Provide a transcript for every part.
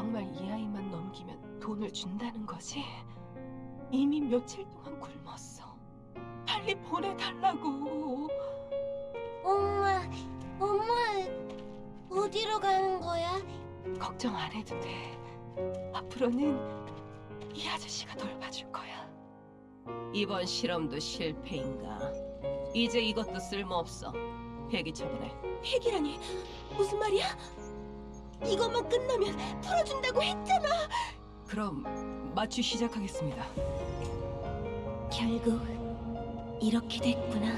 정말 이 아이만 넘기면 돈을 준다는 거지? 이미 며칠 동안 굶었어. 빨리 보내달라고. 엄마, 엄마, 어디로 가는 거야? 걱정 안 해도 돼. 앞으로는 이 아저씨가 돌봐줄 거야. 이번 실험도 실패인가? 이제 이것도 쓸모없어. 폐기 처분해. 폐기라니 무슨 말이야? 이것만 끝나면 풀어준다고 했잖아. 그럼 마취 시작하겠습니다. 결국 이렇게 됐구나.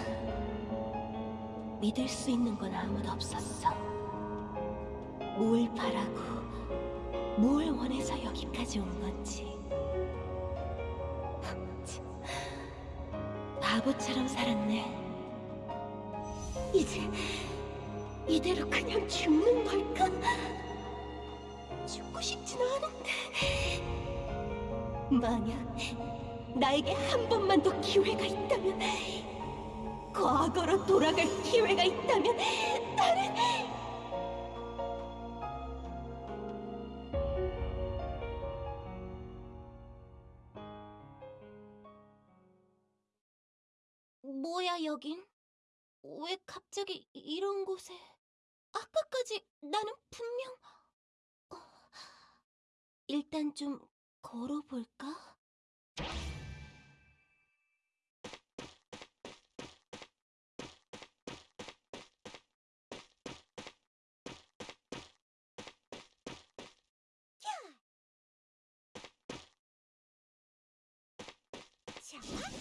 믿을 수 있는 건 아무도 없었어. 뭘 바라고, 뭘 원해서 여기까지 온 건지. 참, 바보처럼 살았네. 이제 이대로 그냥 죽는 걸까? 싶지는 않은데. 만약 나에게 한 번만 더 기회가 있다면, 과거로 돌아갈 기회가 있다면, 나는 뭐야 여긴? 왜 갑자기 이런 곳에? 아까까지 나는 분명 어, 일단 좀 걸어볼까? 자.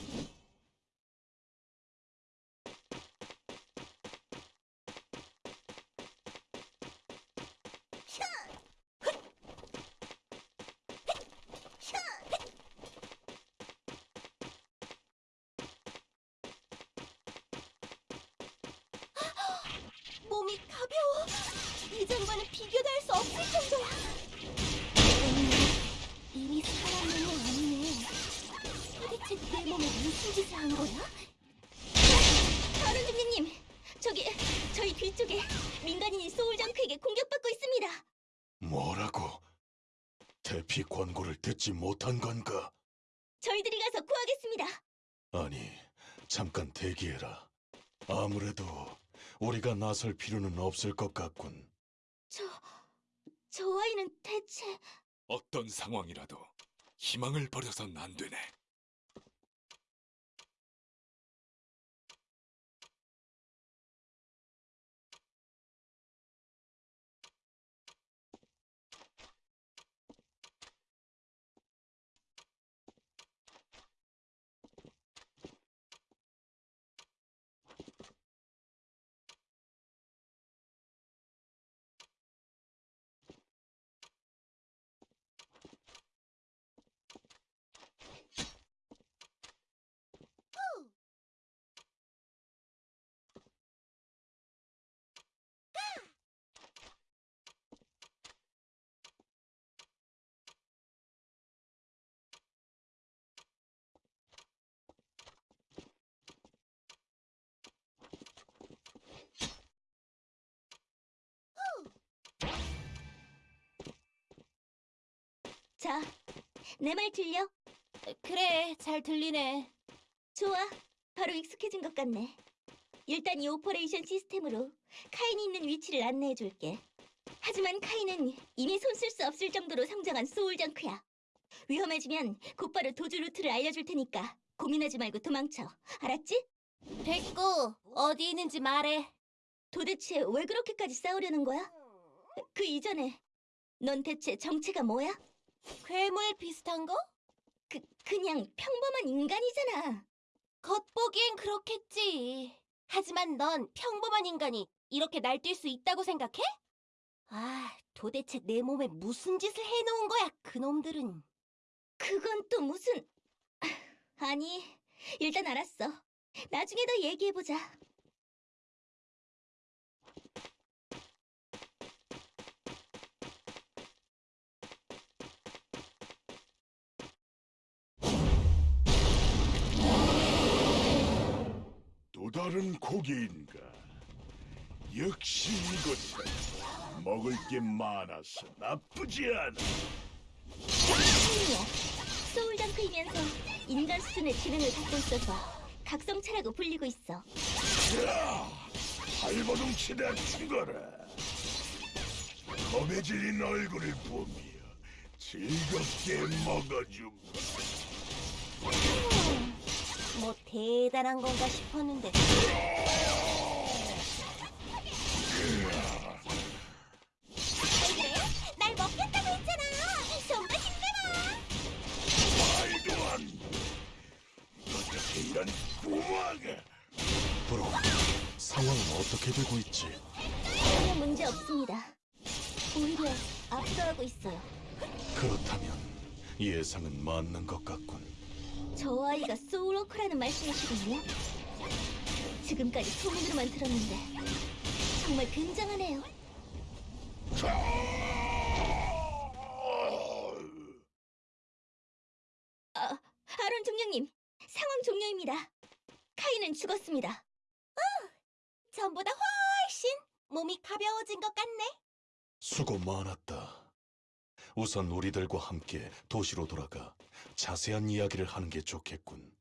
몸이 가벼워. 이전과는 비교도 할 수 없을 정도야. 음, 이미 사람 몸이 아니네. 도대체 내 몸에 무슨 짓을 한 거야? 다른 중리님, 저기 저희 뒤쪽에 민간인이 소울정크에게 공격받고 있습니다. 뭐라고? 대피 권고를 듣지 못한 건가? 저희들이 가서 구하겠습니다. 아니, 잠깐 대기해라. 아무래도 우리가 나설 필요는 없을 것 같군. 저, 저 아이는 대체 어떤 상황이라도 희망을 버려선 안 되네. 자, 내 말 들려? 그래, 잘 들리네. 좋아, 바로 익숙해진 것 같네. 일단 이 오퍼레이션 시스템으로 카인이 있는 위치를 안내해 줄게. 하지만 카인은 이미 손쓸 수 없을 정도로 성장한 소울정크야. 위험해지면 곧바로 도주 루트를 알려줄 테니까 고민하지 말고 도망쳐. 알았지? 됐고, 어디 있는지 말해. 도대체 왜 그렇게까지 싸우려는 거야? 그 이전에 넌 대체 정체가 뭐야? 괴물 비슷한 거? 그, 그냥 평범한 인간이잖아. 겉보기엔 그렇겠지. 하지만 넌 평범한 인간이 이렇게 날뛸 수 있다고 생각해? 아, 도대체 내 몸에 무슨 짓을 해놓은 거야, 그놈들은. 그건 또 무슨... 아니, 일단 알았어. 나중에 더 얘기해보자. 또 다른 고기인가? 역시 이곳은 먹을 게 많아서 나쁘지 않아. 소울덩크이면서 인간 수준의 지능을 갖고 있어서 각성체라고 불리고 있어. 발버둥치다 죽어라. 검에 질린 얼굴을 보며 즐겁게 먹어줌. 뭐 대단한 건가 싶었는데. 날 먹겠다고 했잖아. 좀더 힘내라. 말도 안 돼. 어떻게 이런 구멍을. 브로, 상황은 어떻게 되고 있지? 전혀 문제 없습니다. 오히려 압도하고 있어요. 그렇다면 예상은 맞는 것 같군. 저 아이가 소울워커라는 말씀이시군요. 지금까지 소문으로만 들었는데 정말 굉장하네요. 아, 아론 종령님, 상황 종료입니다. 카이는 죽었습니다. 어, 전보다 훨씬 몸이 가벼워진 것 같네. 수고 많았다. 우선 우리들과 함께 도시로 돌아가 자세한 이야기를 하는 게 좋겠군.